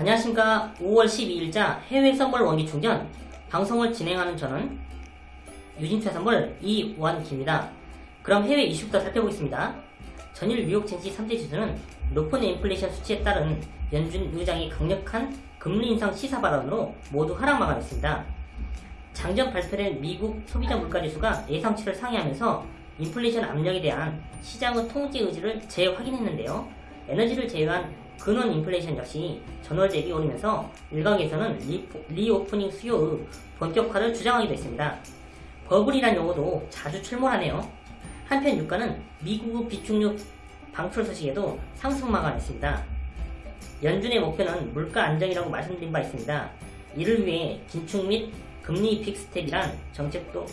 안녕하십니까 5월 12일자 해외 선물 원기 충전 방송을 진행하는 저는 유진투자 선물 이원기입니다. 그럼 해외 이슈부터 살펴보겠습니다. 전일 뉴욕 증시 3대 지수는 높은 인플레이션 수치에 따른 연준 의장의 강력한 금리 인상 시사 발언으로 모두 하락 마감했습니다. 장전 발표된 미국 소비자 물가지수가 예상치를 상회하면서 인플레이션 압력에 대한 시장의 통제 의지를 재확인했는데요. 에너지를 제외한 근원 인플레이션 역시 전월 대비 오르면서 일각에서는 reopening 수요의 본격화를 주장하기도 했습니다. 버블이란 용어도 자주 출몰하네요. 한편 유가는 미국 비축유 방출 소식에도 상승 마감했습니다. 연준의 목표는 물가 안정이라고 말씀드린 바 있습니다. 이를 위해 긴축 및 금리 big step이란 정책도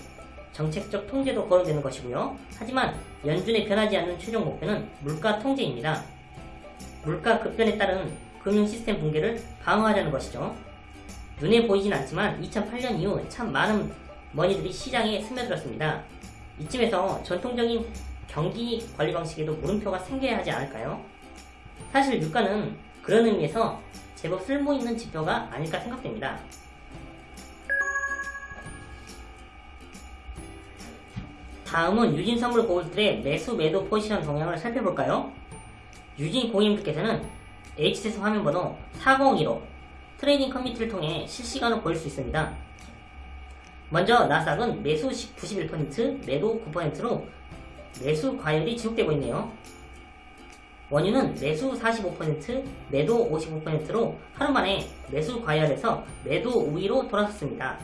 정책적 통제도 거론되는 것이고요. 하지만 연준의 변하지 않는 최종 목표는 물가 통제입니다. 물가 급변에 따른 금융 시스템 붕괴를 방어하자는 것이죠. 눈에 보이진 않지만 2008년 이후 참 많은 머니들이 시장에 스며들었습니다. 이쯤에서 전통적인 경기 관리 방식에도 물음표가 생겨야 하지 않을까요? 사실 유가는 그런 의미에서 제법 쓸모있는 지표가 아닐까 생각됩니다. 다음은 유진 선물 고객님들의 매수 매도 포지션 동향을 살펴볼까요? 유진 고객님들께서는 HTS 화면번호 402로 trading community를 통해 실시간으로 보실 수 있습니다. 먼저 나스닥은 매수 91%, 매도 9%로 매수 과열이 지속되고 있네요. 원유는 매수 45%, 매도 55%로 하루 만에 매수 과열에서 매도 우위로 돌아섰습니다.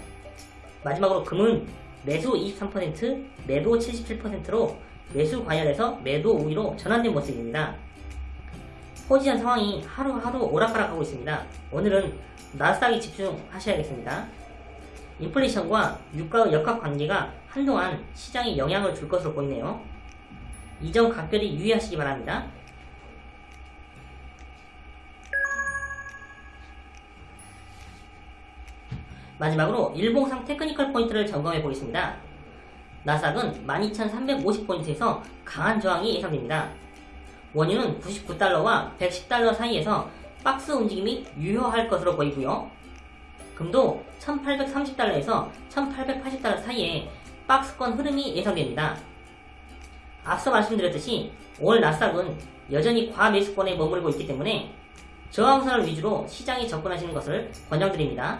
마지막으로 금은 매수 23%, 매도 77%로 매수 과열에서 매도 우위로 전환된 모습입니다. 포지션 상황이 하루하루 오락가락하고 있습니다. 오늘은 나스닥에 집중하셔야겠습니다. 인플레이션과 유가의 역학 관계가 한동안 시장에 영향을 줄 것으로 보이네요. 이 점 각별히 유의하시기 바랍니다. 마지막으로 일봉상 technical point를 점검해 보겠습니다. 나스닥은 12,350포인트에서 강한 저항이 예상됩니다. 원유는 99달러와 110달러 사이에서 박스 움직임이 유효할 것으로 보이고요. 금도 1830달러에서 1880달러 사이에 박스권 흐름이 예상됩니다. 앞서 말씀드렸듯이 오늘 나스닥은 여전히 과매수권에 머무르고 있기 때문에 저항선을 위주로 시장에 접근하시는 것을 권장드립니다.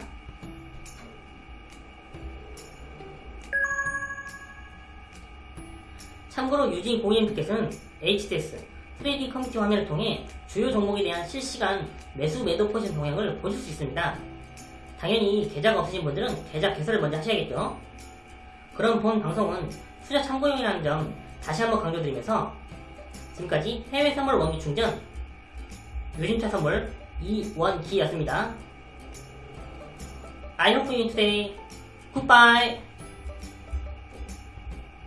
참고로 유진 고객님께서는 HTS trading community 화면을 통해 주요 종목에 대한 실시간 매수 매도 포지션 동향을 보실 수 있습니다. 당연히 계좌가 없으신 분들은 계좌 개설을 먼저 하셔야겠죠. 그럼 본 방송은 투자 참고용이라는 점 다시 한번 강조드리면서 지금까지 해외 선물 원기 충전 유심차 선물 이원기였습니다. I hope you today. Goodbye.